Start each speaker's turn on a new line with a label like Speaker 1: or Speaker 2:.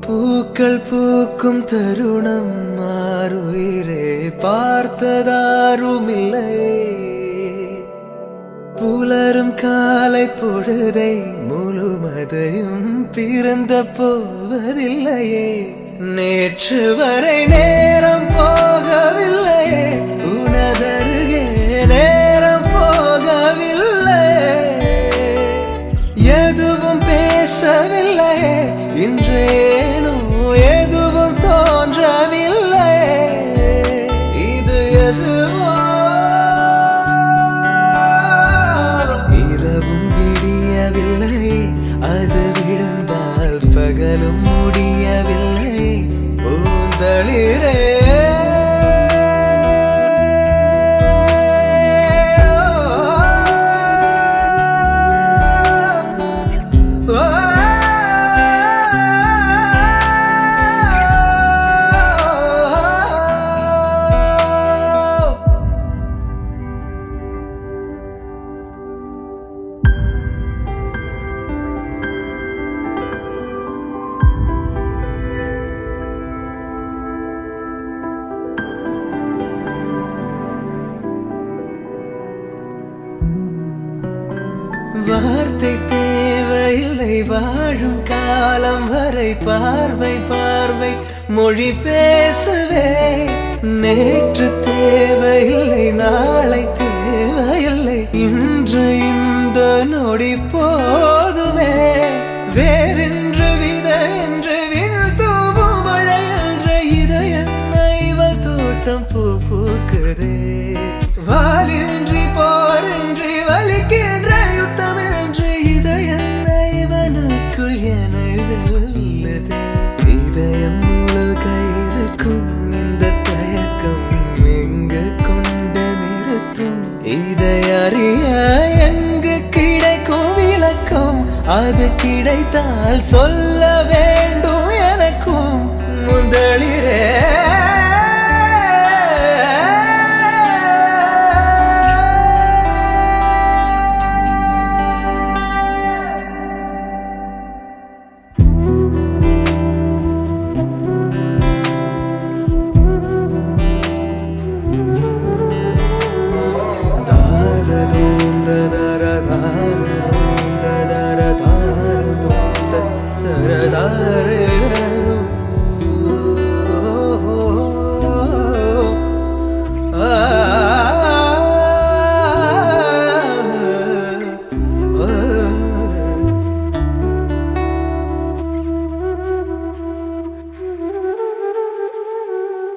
Speaker 1: பூக்கள் பூக்கும் தருணம் மாறுயிரே பார்த்ததாருமில்லை புலரும் காலை பொழுதை முழுமதையும் பிறந்த போவதில்லையே நேற்று வரை நேரம் போகவில்லையே உனதருகே நேரம் போகவில்லை. எதுவும் பேசவில்லை. இன்றே வார்த்தை தேவையில்லை. வாழும் காலம் வரை பார்வை பார்வை மொழி பேசவே. நேற்று தேவையில்லை நாளை தேவையில்லை. இன்று இந்த நொடி போதுமே. வேறென்று வித என்று வீழ்த்தூவும் மழை என்ற இதயம் இவள் தோட்டம் பூ பூக்குதே. எனது இதயம் உலக இருக்கும் இந்த தயக்கம் எங்கு கொண்டு நிறுத்தும்? இதயறிய எங்கு கிடைக்கும் விளக்கம்? அது கிடைத்தால் சொல்ல வேண்டும் எனக்கும். முதலிரே